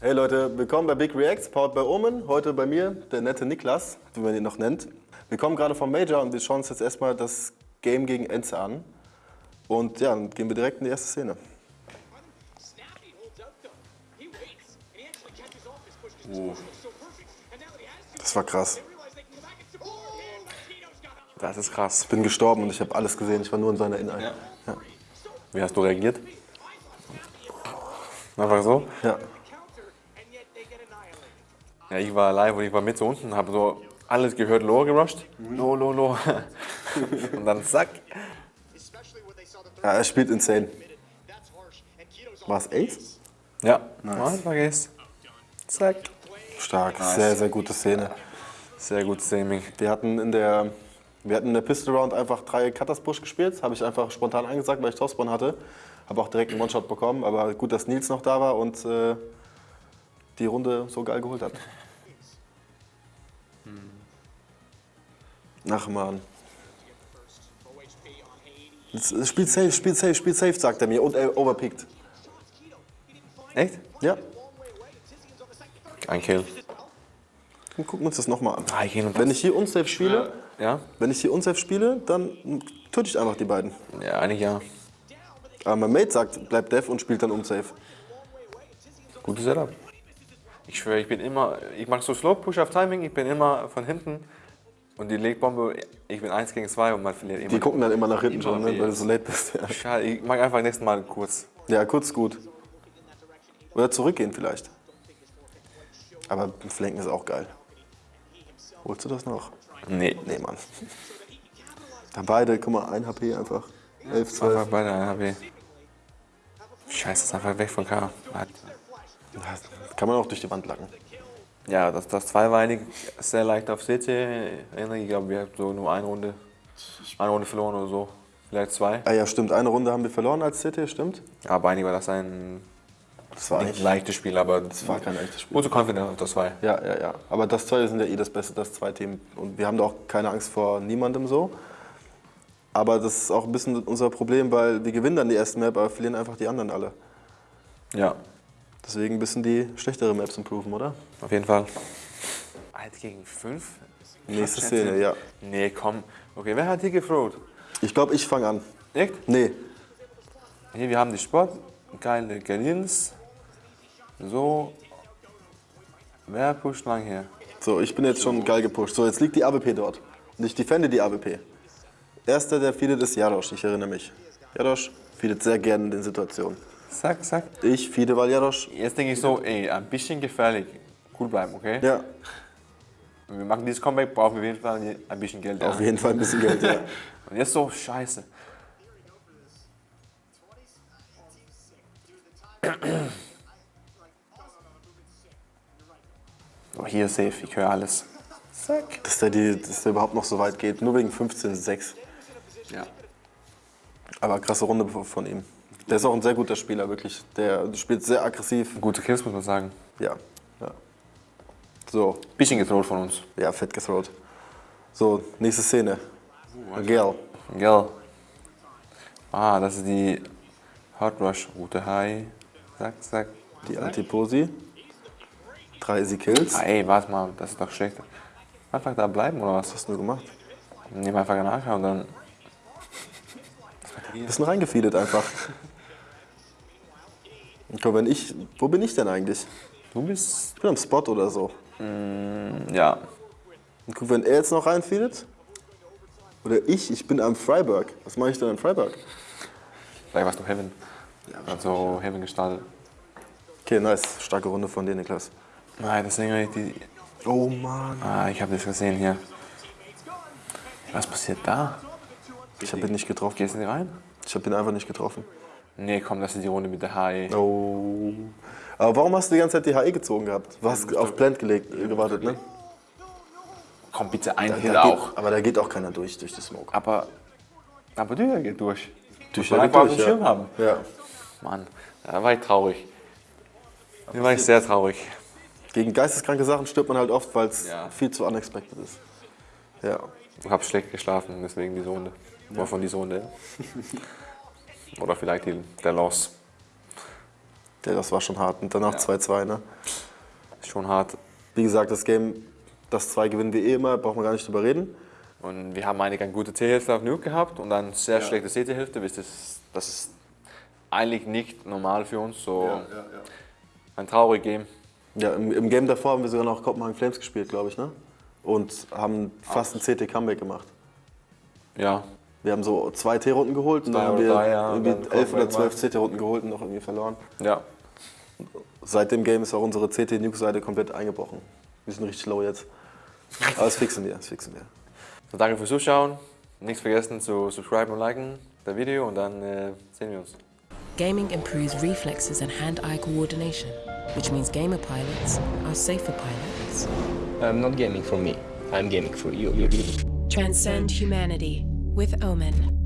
Hey Leute, willkommen bei Big Reacts, powered by Omen. Heute bei mir der nette Niklas, wie man ihn noch nennt. Wir kommen gerade vom Major und wir schauen uns jetzt erstmal das Game gegen Enze an. Und ja, dann gehen wir direkt in die erste Szene. To Das war krass. Das ist krass. Ich bin gestorben und ich habe alles gesehen. Ich war nur in seiner Innenei. Ja. Ja. Wie hast du reagiert? Einfach so? ja. Ja, ich war live und ich war mit so unten, habe so alles gehört, Low gerusht. Low, low, low. und dann zack. The er spielt insane. War es Ace? Ja, nice. vergiss. Zack. Stark, sehr, sehr gute Szene. Sehr gut, Saming. Wir hatten in der, wir hatten in der Pistol Round einfach drei Cutters Push gespielt. Habe ich einfach spontan angesagt, weil ich Topspawn hatte. Habe auch direkt einen One-Shot bekommen. Aber gut, dass Nils noch da war und äh, die Runde so geil geholt hat. Ach man. Spielt safe, spielt safe, spielt safe, sagt er mir. Und er overpickt. Echt? Ja. Ein Kill. Dann gucken wir uns das nochmal an. Ah, Wenn ich hier unsafe spiele, Ja? wenn ich hier unsafe spiele, dann töte ich einfach die beiden. Ja, eigentlich ja. Aber mein Mate sagt, bleib dev und spielt dann unsafe. Gutes Setup. Ich schwöre, ich bin immer, ich mache so Slow Push auf Timing, ich bin immer von hinten und die Legbombe, ich bin 1 gegen 2 und man verliert immer. Die gucken dann immer nach hinten schon, ne, weil du so late bist. Ja, Schade, ich mag einfach nächstes Mal kurz. ja kurz gut. Oder zurückgehen vielleicht. Aber Flanken ist auch geil. Holst du das noch? Nee. Nee, Mann. Da beide, guck mal, 1 HP einfach. 11, 12. Einfach bei der HB. Scheiße, ist einfach weg von K. Das kann man auch durch die Wand lacken. Ja, das, das 2 war eigentlich sehr leicht auf CT. Ich glaube, wir haben so nur eine Runde, eine Runde verloren oder so. Vielleicht zwei. Ah ja, stimmt. Eine Runde haben wir verloren als CT, stimmt? Aber eigentlich war das ein Das war nicht eigentlich. leichtes Spiel, aber Das war kein echtes Spiel. Gute Confidence auf das 2. Ja, ja, ja. Aber das zwei sind ja eh das Beste, das zwei Team. Und wir haben da auch keine Angst vor niemandem so. Aber das ist auch ein bisschen unser Problem, weil wir gewinnen dann die erste Map, aber verlieren einfach die anderen alle. Ja, Deswegen ein bisschen die schlechtere Maps improven, oder? auf jeden Fall. 1 gegen 5? Nächste Szene, ja. Nee, komm. Okay, wer hat hier gefroht? Ich glaube, ich fange an. Echt? Nee, Hier, wir haben die Spot, geile Galins. So. Wer pusht lang hier? so, ich bin jetzt schon geil gepusht. So, jetzt liegt die AWP dort. Und ich defende die AWP. Erster, der feedet, ist Jarosch, ich erinnere mich. Jarosch feedet sehr gerne in den Situationen. Zack, zack. Ich feede, weil Jarosch. Jetzt denke ich so, ey, ein bisschen gefährlich. Cool bleiben, okay? Ja, Wenn wir machen dieses Comeback, brauchen wir auf jeden Fall ein bisschen Geld. auf ja. jeden Fall ein bisschen Geld, ja. Und jetzt so, scheiße. Oh, hier safe, ich höre alles. Zack. Dass der, die, dass der überhaupt noch so weit geht. Nur wegen 15-6. Ja. Aber krasse Runde von ihm. Der ist auch ein sehr guter Spieler, wirklich. Der spielt sehr aggressiv. Gute Kills, muss man sagen. Ja. ja. So, Bisschen getroht von uns. ja, fett gethrowt. So, nächste Szene. Girl. Gell? Ah, das ist die Hot Rush Route. Hi. Zack, zack. Die Antiposi. Drei Easy Kills. Ah, ey, warte mal, das ist doch schlecht. Einfach da bleiben oder was? Was hast du nur gemacht? Nehmen einfach nachher und dann. Bisschen reingefeedet einfach. Guck, wenn ich, wo bin ich denn eigentlich? Du bist. Ich bin am Spot oder so. Ja. Und guck, wenn er jetzt noch reinfeedet. Oder ich, ich bin am Freiburg. Was mache ich denn am Freiburg? Vielleicht warst du Heaven. Also Heaven gestartet. Okay, nice. Starke Runde von dir, Niklas. Nein, deswegen habe ich die. Oh Mann. Ah, ich habe das gesehen hier. Was passiert da? Ich habe ihn nicht getroffen. Gehst du nicht rein? Ich habe ihn einfach nicht getroffen. Nee, komm, das ist die Runde mit der HE. Oh. Aber warum hast du die ganze Zeit die HE gezogen gehabt? Du hast auf Plant gelegt, äh, gewartet, ne? Komm bitte ein Da Hill geht, auch. aber da geht auch keiner durch, durch die Smoke. Aber. Aber der geht durch. Durch auf dem Schirm ja. haben. Ja. Mann, da war ich traurig. Da war ich sehr traurig. Gegen geisteskranke Sachen stirbt man halt oft, weil es Ja. viel zu unexpected ist. Ja. Ich habe schlecht geschlafen, deswegen diese Runde. Oder von dieser Runde. Oder vielleicht die, der Loss. Ja, das war schon hart. Und danach 2-2, ne? Schon hart. Wie gesagt, das Game, das 2 gewinnen wir eh immer, braucht man gar nicht drüber reden. Und wir haben eigentlich eine gute T-Hälfte auf Nuke gehabt und dann sehr schlechte CT-Hälfte. Das ist, das ist eigentlich nicht normal für uns. So ein trauriges Game. Ja, im, im Game davor haben wir sogar noch Kopenhagen Flames gespielt, glaube ich, ne? Und haben fast ein CT-Comeback gemacht. Ja, Wir haben so zwei T-Runden geholt und dann haben wir drei, ja, und irgendwie dann elf oder zwölf CT-Runden geholt und noch irgendwie verloren. ja. Seit dem Game ist auch unsere CT-Nuke-Seite komplett eingebrochen. Wir sind richtig low jetzt. Aber das fixen wir, das fixen wir. So, danke fürs Zuschauen. Nicht vergessen zu subscriben und liken das Video und dann äh, sehen wir uns. Gaming improves reflexes and hand eye coordination, which means gamer pilots are safer pilots. I'm not gaming for me. I'm gaming for you. Transcend humanity with Omen.